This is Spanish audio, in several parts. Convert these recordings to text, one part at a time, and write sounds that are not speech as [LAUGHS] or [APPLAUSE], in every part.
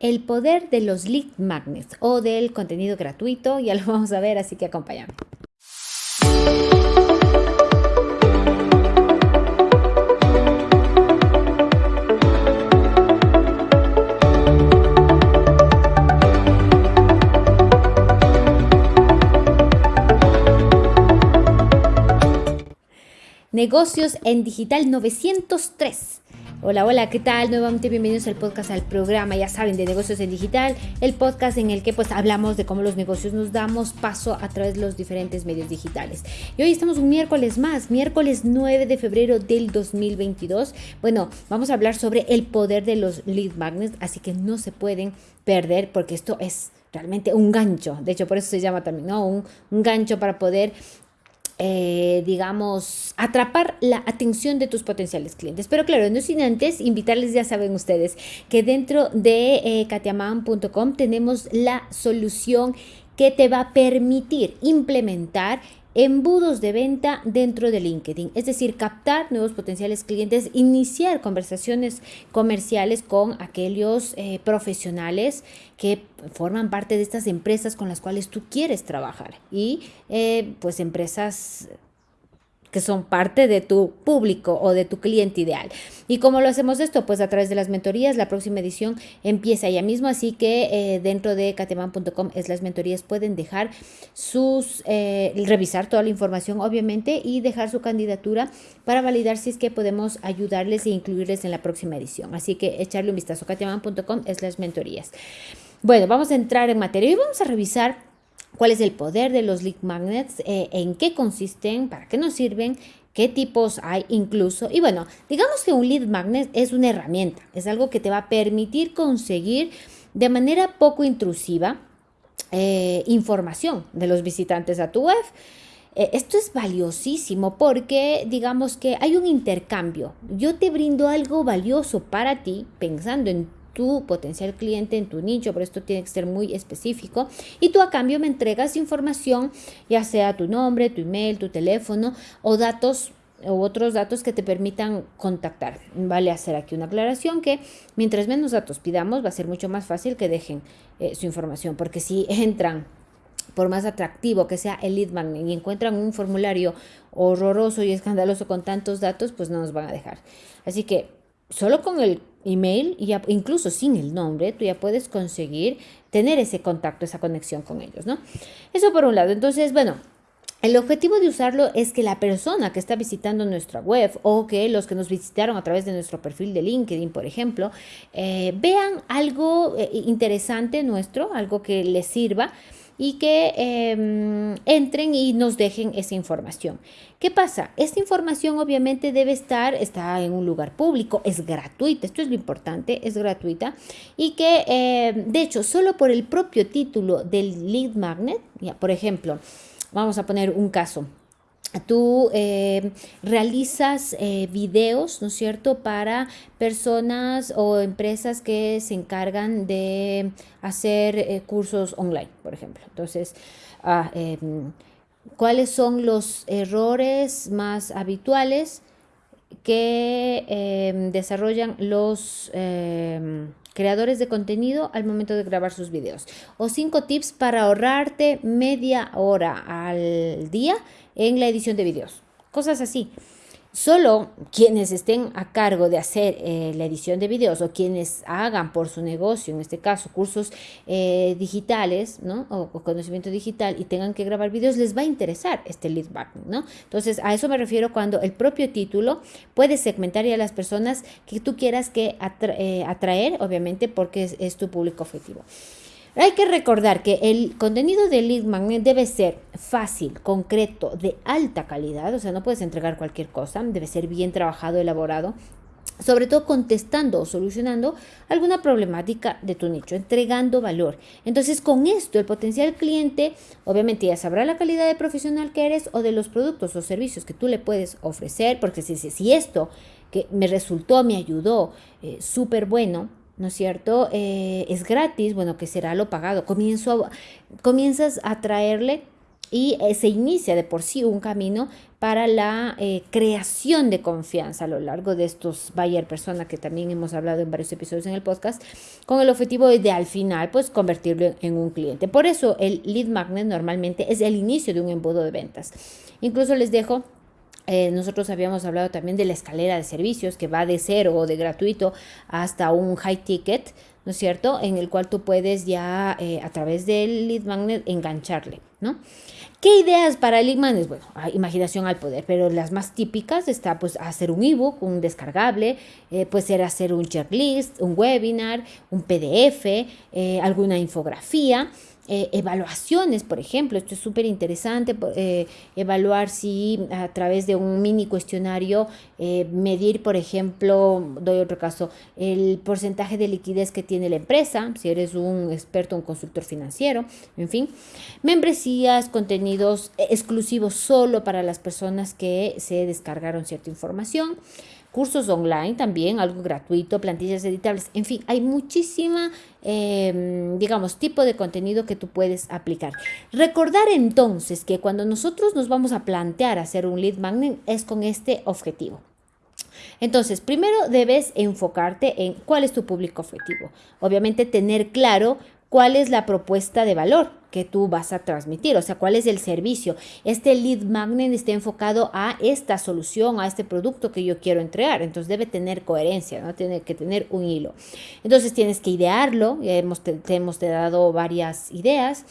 El poder de los lead magnets o del contenido gratuito, ya lo vamos a ver, así que acompáñame. Negocios en Digital 903. Hola, hola, ¿qué tal? Nuevamente bienvenidos al podcast, al programa, ya saben, de negocios en digital, el podcast en el que pues hablamos de cómo los negocios nos damos paso a través de los diferentes medios digitales. Y hoy estamos un miércoles más, miércoles 9 de febrero del 2022. Bueno, vamos a hablar sobre el poder de los lead magnets, así que no se pueden perder porque esto es realmente un gancho. De hecho, por eso se llama también, ¿no? Un, un gancho para poder eh, digamos, atrapar la atención de tus potenciales clientes. Pero claro, no sin antes invitarles, ya saben ustedes, que dentro de eh, katiaman.com tenemos la solución que te va a permitir implementar embudos de venta dentro de LinkedIn, es decir, captar nuevos potenciales clientes, iniciar conversaciones comerciales con aquellos eh, profesionales que forman parte de estas empresas con las cuales tú quieres trabajar y eh, pues empresas que son parte de tu público o de tu cliente ideal. ¿Y cómo lo hacemos esto? Pues a través de las mentorías. La próxima edición empieza ya mismo, así que eh, dentro de cateman.com es las mentorías pueden dejar sus, eh, revisar toda la información obviamente y dejar su candidatura para validar si es que podemos ayudarles e incluirles en la próxima edición. Así que echarle un vistazo. cateman.com es las mentorías. Bueno, vamos a entrar en materia y vamos a revisar cuál es el poder de los lead magnets, eh, en qué consisten, para qué nos sirven, qué tipos hay incluso. Y bueno, digamos que un lead magnet es una herramienta, es algo que te va a permitir conseguir de manera poco intrusiva eh, información de los visitantes a tu web. Eh, esto es valiosísimo porque digamos que hay un intercambio. Yo te brindo algo valioso para ti pensando en tu potencial cliente en tu nicho, pero esto tiene que ser muy específico. Y tú a cambio me entregas información, ya sea tu nombre, tu email, tu teléfono o datos u otros datos que te permitan contactar. Vale hacer aquí una aclaración que mientras menos datos pidamos va a ser mucho más fácil que dejen eh, su información, porque si [LAUGHS] entran por más atractivo que sea el lead magnet y encuentran un formulario horroroso y escandaloso con tantos datos, pues no nos van a dejar. Así que solo con el email, y incluso sin el nombre, tú ya puedes conseguir tener ese contacto, esa conexión con ellos, ¿no? Eso por un lado. Entonces, bueno, el objetivo de usarlo es que la persona que está visitando nuestra web o que los que nos visitaron a través de nuestro perfil de LinkedIn, por ejemplo, eh, vean algo eh, interesante nuestro, algo que les sirva y que em, entren y nos dejen esa información. ¿Qué pasa? Esta información obviamente debe estar, está en un lugar público, es gratuita, esto es lo importante, es gratuita y que em, de hecho solo por el propio título del lead magnet, ya, por ejemplo, vamos a poner un caso, tú eh, realizas eh, videos, ¿no es cierto?, para personas o empresas que se encargan de hacer eh, cursos online, por ejemplo. Entonces, ah, em, ¿cuáles son los errores más habituales que em, desarrollan los em, creadores de contenido al momento de grabar sus videos. O cinco tips para ahorrarte media hora al día en la edición de videos. Cosas así. Solo quienes estén a cargo de hacer eh, la edición de videos o quienes hagan por su negocio, en este caso cursos eh, digitales ¿no? O, conocimiento digital y tengan que grabar videos, les va a interesar este lead back. ¿no? Entonces, a eso me refiero cuando el propio título puede segmentar a las personas que tú quieras que eh, atraer, obviamente porque es tu público objetivo. Hay que recordar que el contenido de lead magnet debe ser fácil, concreto, de alta calidad, o sea, no puedes entregar cualquier cosa, debe ser bien trabajado, elaborado, sobre todo contestando o solucionando alguna problemática de tu nicho, entregando valor. Entonces, con esto, el potencial cliente obviamente ya sabrá la calidad de profesional que eres o de los productos o servicios que tú le puedes ofrecer, porque si, si, esto que me resultó, me ayudó, eh, súper bueno, ¿no es cierto? Eh, es gratis, bueno, que será lo pagado. Comienzo comienzas a traerle y eh, se inicia de por sí un camino para la eh, creación de confianza a lo largo de estos buyer persona que también hemos hablado en varios episodios en el podcast, con el objetivo de al final pues convertirlo en un cliente. Por eso el lead magnet normalmente es el inicio de un embudo de ventas. Incluso les dejo eh, nosotros habíamos hablado también de la escalera de servicios que va de cero o de gratuito hasta un high ticket, ¿no es cierto? En el cual tú puedes ya a través del lead magnet engancharle, ¿no? ¿Qué ideas para el lead magnet? Bueno, imaginación al poder, pero las más típicas está pues hacer un ebook, un descargable, eh, puede ser hacer un checklist, un webinar, un PDF, eh, alguna infografía. Eh, evaluaciones, por ejemplo, esto es súper interesante, eh, evaluar si a través de un mini cuestionario, medir, por ejemplo, doy otro caso, el porcentaje de liquidez que tiene la empresa, si eres un experto, un consultor financiero, en fin, contenidos exclusivos solo para las personas que se descargaron cierta información cursos online también, algo gratuito, plantillas editables, en fin, hay muchísima, em, digamos, tipo de contenido que tú puedes aplicar. Recordar entonces que cuando nosotros nos vamos a plantear hacer un lead magnet es con este objetivo. Entonces, primero debes enfocarte en cuál es tu público objetivo. Obviamente tener claro cuál es la propuesta de valor que tú vas a transmitir, o sea, cuál es el servicio. Este lead magnet está enfocado a esta solución, a este producto que yo quiero entregar, entonces debe tener coherencia, ¿no? Tiene que tener un hilo. Entonces tienes que idearlo, ya hemos, te, hemos dado varias ideas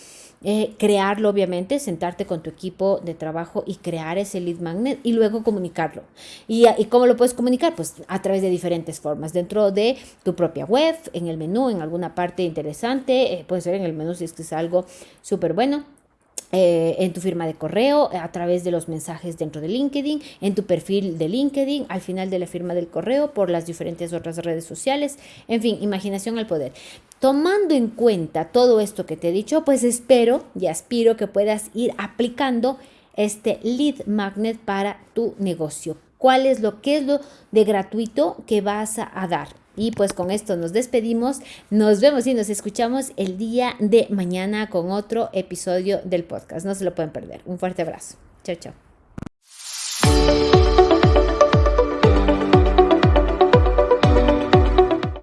eh, crearlo obviamente, sentarte con tu equipo de trabajo y crear ese lead magnet y luego comunicarlo. ¿Y, y cómo lo puedes comunicar? Pues a través de diferentes formas, dentro de tu propia web, en el menú, en alguna parte interesante, eh, puede ser en el menú si es que es algo súper bueno eh, en tu firma de correo, a través de los mensajes dentro de LinkedIn, en tu perfil de LinkedIn, al final de la firma del correo, por las diferentes otras redes sociales, en fin, imaginación al poder. Tomando en cuenta todo esto que te he dicho, pues espero y aspiro que puedas ir aplicando este lead magnet para tu negocio. ¿Cuál es lo que es lo de gratuito que vas a dar? Y pues con esto nos despedimos. Nos vemos y nos escuchamos el día de mañana con otro episodio del podcast. No se lo pueden perder. Un fuerte abrazo. Chao, chao.